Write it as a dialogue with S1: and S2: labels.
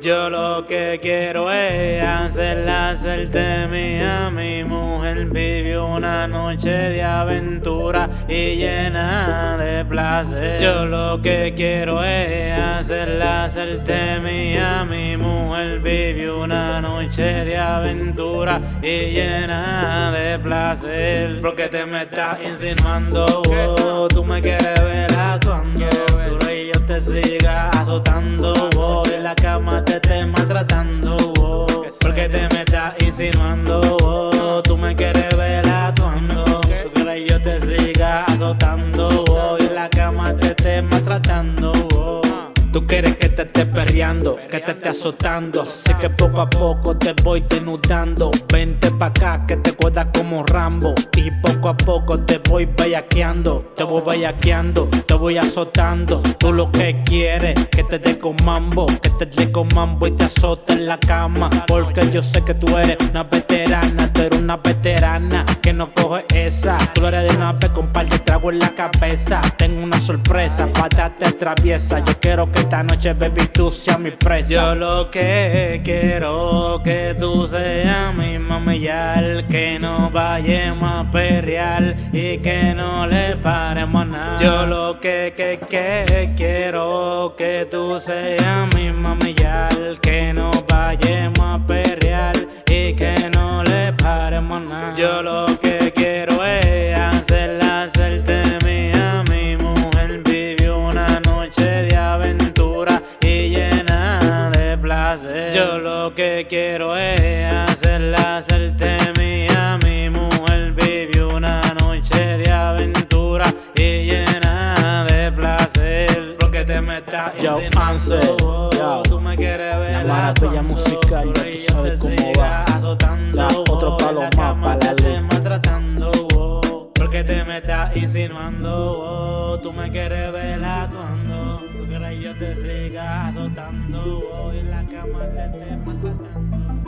S1: Yo lo que quiero es hacerla hacerte mía. Mi mujer vivió una noche de aventura y llena Yo lo que quiero es hacerla hacerte mía. Mi mujer vivió una noche de aventura y llena de placer. Porque te me estás insinuando, oh, tú me quieres ver actuando. Tu rey yo te siga azotando, oh, en la cama te te maltratando, oh, porque te me estás insinuando, oh, tú me quieres ver actuando, tú quieres yo te siga azotando, Tú quieres que te esté perreando, que te esté azotando. Sé que poco a poco te voy denudando. Vente pa' acá que te cuesta como Rambo. Y poco a poco te voy bellaqueando. Te voy bellaqueando, te voy azotando. Tú lo que quieres, que te dé con mambo. Que te dé con mambo y te azote en la cama. Porque yo sé que tú eres una veterana. Tú eres una veterana que no coge esa. Tú eres de una vez con par de trago en la cabeza. Tengo una sorpresa, darte traviesa. Yo quiero que esta noche, baby, tú seas mi presa. Yo lo que quiero que tú seas mi mami que no vayamos a perrear y que no le paremos nada. Yo lo que, que, que quiero que tú seas mi mami que no vayamos a perrear y que no le paremos nada. Yo lo lo que quiero es hacerla hacerte mía, mi mujer vivió una noche de aventura y llena de placer. Porque te metas
S2: Yo, Ansel, yo,
S1: tú me quieres ver
S2: la maravilla musical, ya tú sabes cómo va. Da otro palo más para la.
S1: Porque te me estás insinuando, tú me quieres ver actuando. Tú quieres te siga azotando. Hoy en la cama te esté maltratando.